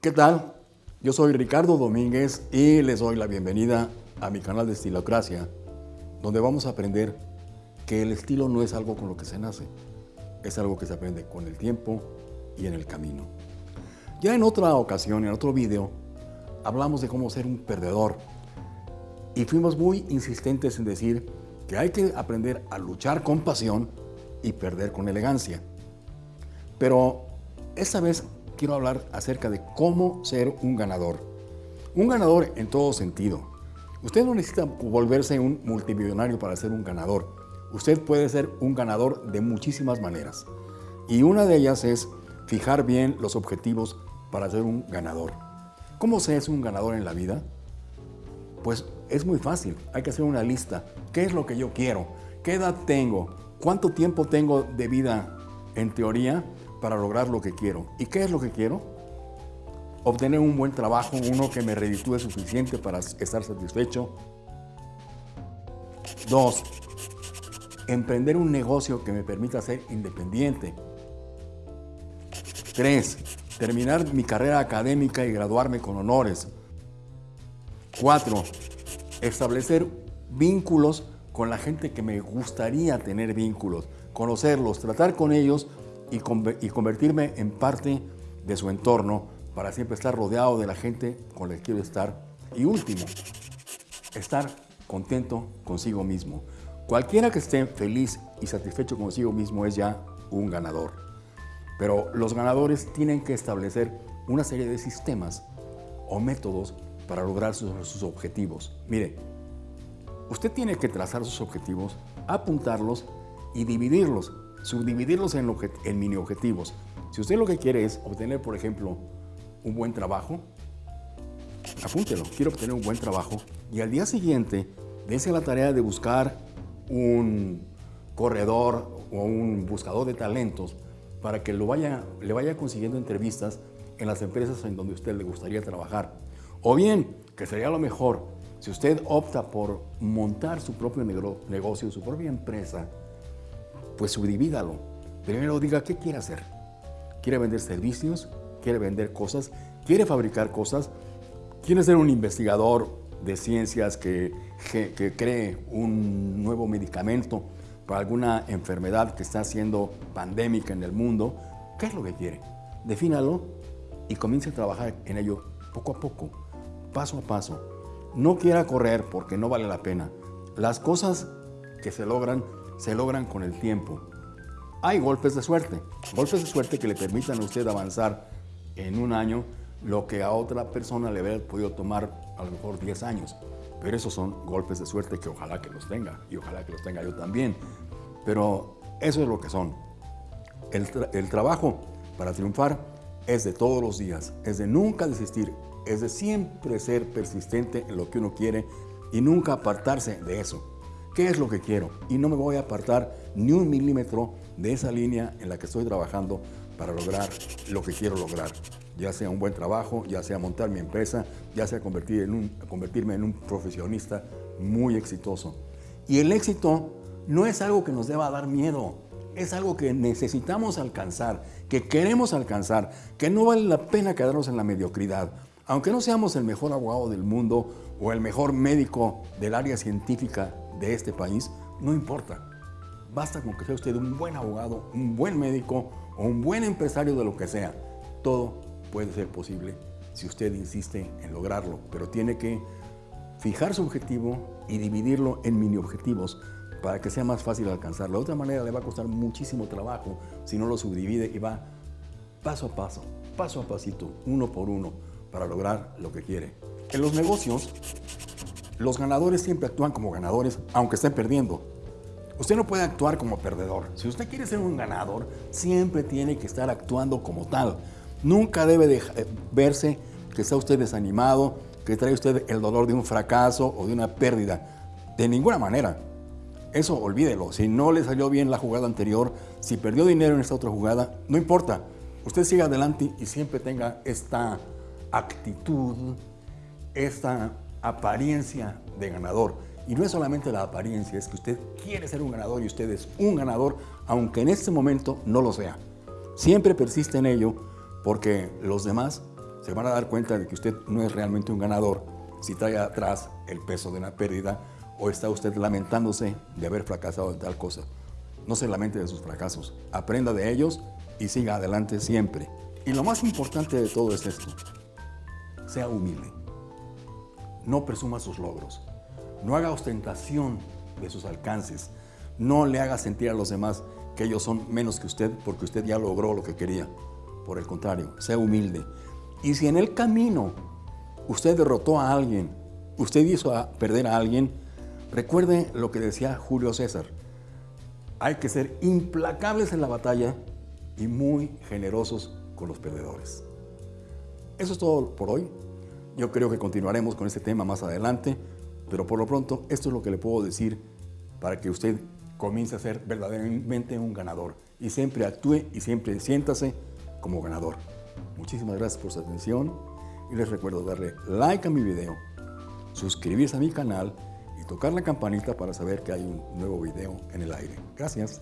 ¿Qué tal? Yo soy Ricardo Domínguez y les doy la bienvenida a mi canal de Estilocracia, donde vamos a aprender que el estilo no es algo con lo que se nace, es algo que se aprende con el tiempo y en el camino. Ya en otra ocasión, en otro video, hablamos de cómo ser un perdedor y fuimos muy insistentes en decir que hay que aprender a luchar con pasión y perder con elegancia. Pero esta vez quiero hablar acerca de cómo ser un ganador. Un ganador en todo sentido. Usted no necesita volverse un multimillonario para ser un ganador. Usted puede ser un ganador de muchísimas maneras. Y una de ellas es fijar bien los objetivos para ser un ganador. ¿Cómo se es un ganador en la vida? Pues es muy fácil, hay que hacer una lista. ¿Qué es lo que yo quiero? ¿Qué edad tengo? ¿Cuánto tiempo tengo de vida en teoría para lograr lo que quiero? ¿Y qué es lo que quiero? Obtener un buen trabajo, uno que me reditúe suficiente para estar satisfecho. Dos, emprender un negocio que me permita ser independiente. Tres, terminar mi carrera académica y graduarme con honores. Cuatro, establecer vínculos con la gente que me gustaría tener vínculos, conocerlos, tratar con ellos y, convertirme en parte de su entorno para siempre estar rodeado de la gente con la que quiero estar. Y último, estar contento consigo mismo. Cualquiera que esté feliz y satisfecho consigo mismo es ya un ganador. Pero los ganadores tienen que establecer una serie de sistemas o métodos para lograr sus, objetivos. Mire, usted tiene que trazar sus objetivos, apuntarlos y dividirlos, subdividirlos en, mini objetivos. Si usted lo que quiere es obtener, por ejemplo, un buen trabajo, apúntelo, quiero obtener un buen trabajo y al día siguiente dése la tarea de buscar un corredor o un buscador de talentos para que lo vaya, le vaya consiguiendo entrevistas en las empresas en donde usted le gustaría trabajar. O bien, que sería lo mejor, si usted opta por montar su propio negocio, su propia empresa, pues subdivídalo. Primero diga qué quiere hacer. ¿Quiere vender servicios? ¿Quiere vender cosas? ¿Quiere fabricar cosas? ¿Quiere ser un investigador de ciencias que, que cree un nuevo medicamento para alguna enfermedad que está siendo pandémica en el mundo? ¿Qué es lo que quiere? Defínalo y comience a trabajar en ello poco a poco paso a paso. No quiera correr porque no vale la pena. Las cosas que se logran, se logran con el tiempo. Hay golpes de suerte, golpes de suerte que le permitan a usted avanzar en un año lo que a otra persona le hubiera podido tomar a lo mejor 10 años. Pero esos son golpes de suerte que ojalá que los tenga y ojalá que los tenga yo también. Pero eso es lo que son. El, el trabajo para triunfar es de todos los días, es de nunca desistir, es de siempre ser persistente en lo que uno quiere y nunca apartarse de eso. ¿Qué es lo que quiero? Y no me voy a apartar ni un milímetro de esa línea en la que estoy trabajando para lograr lo que quiero lograr. Ya sea un buen trabajo, ya sea montar mi empresa, ya sea convertir en un, convertirme en un profesionista muy exitoso. Y el éxito no es algo que nos deba dar miedo, es algo que necesitamos alcanzar, que queremos alcanzar, que no vale la pena quedarnos en la mediocridad. Aunque no seamos el mejor abogado del mundo o el mejor médico del área científica de este país, no importa. Basta con que sea usted un buen abogado, un buen médico o un buen empresario de lo que sea. Todo puede ser posible si usted insiste en lograrlo, pero tiene que fijar su objetivo y dividirlo en mini objetivos para que sea más fácil alcanzarlo. De otra manera le va a costar muchísimo trabajo si no lo subdivide y va paso a paso, paso a pasito, uno por uno para lograr lo que quiere. En los negocios, los ganadores siempre actúan como ganadores, aunque estén perdiendo. Usted no puede actuar como perdedor. Si usted quiere ser un ganador, siempre tiene que estar actuando como tal. Nunca debe eh, verse que está usted desanimado, que trae usted el dolor de un fracaso o de una pérdida. De ninguna manera. Eso olvídelo. Si no le salió bien la jugada anterior, si perdió dinero en esta otra jugada, no importa. Usted siga adelante y siempre tenga esta actitud, esta apariencia de ganador. Y no es solamente la apariencia, es que usted quiere ser un ganador y usted es un ganador, aunque en este momento no lo sea. Siempre persiste en ello porque los demás se van a dar cuenta de que usted no es realmente un ganador si trae atrás el peso de una pérdida o está usted lamentándose de haber fracasado en tal cosa. No se lamente de sus fracasos, aprenda de ellos y siga adelante siempre. Y lo más importante de todo es esto, sea humilde. No presuma sus logros, no haga ostentación de sus alcances, no le haga sentir a los demás que ellos son menos que usted porque usted ya logró lo que quería. Por el contrario, sea humilde. Y si en el camino usted derrotó a alguien, usted hizo a perder a alguien, recuerde lo que decía Julio César. Hay que ser implacables en la batalla y muy generosos con los perdedores. Eso es todo por hoy. Yo creo que continuaremos con este tema más adelante, pero por lo pronto esto es lo que le puedo decir para que usted comience a ser verdaderamente un ganador y siempre actúe y siempre siéntase como ganador. Muchísimas gracias por su atención y les recuerdo darle like a mi video, suscribirse a mi canal y tocar la campanita para saber que hay un nuevo video en el aire. Gracias.